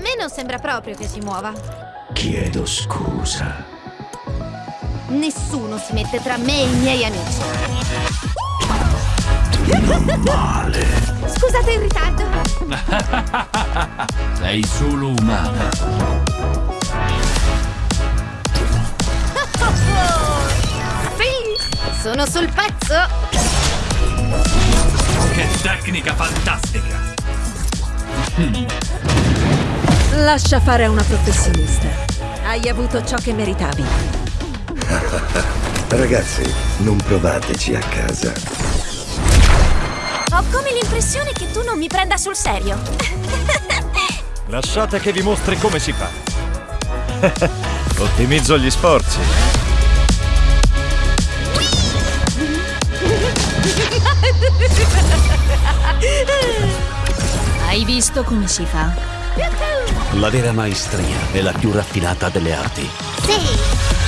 me non sembra proprio che si muova. Chiedo scusa. Nessuno si mette tra me e i miei amici. Non male. Scusate il ritardo. Sei solo umana. Sì, sono sul pezzo. Che tecnica fantastica! Lascia fare a una professionista. Hai avuto ciò che meritavi. Ragazzi, non provateci a casa. Ho come l'impressione che tu non mi prenda sul serio. Lasciate che vi mostri come si fa. Ottimizzo gli sforzi. Hai visto come si fa? La vera maestria è la più raffinata delle arti. Sì,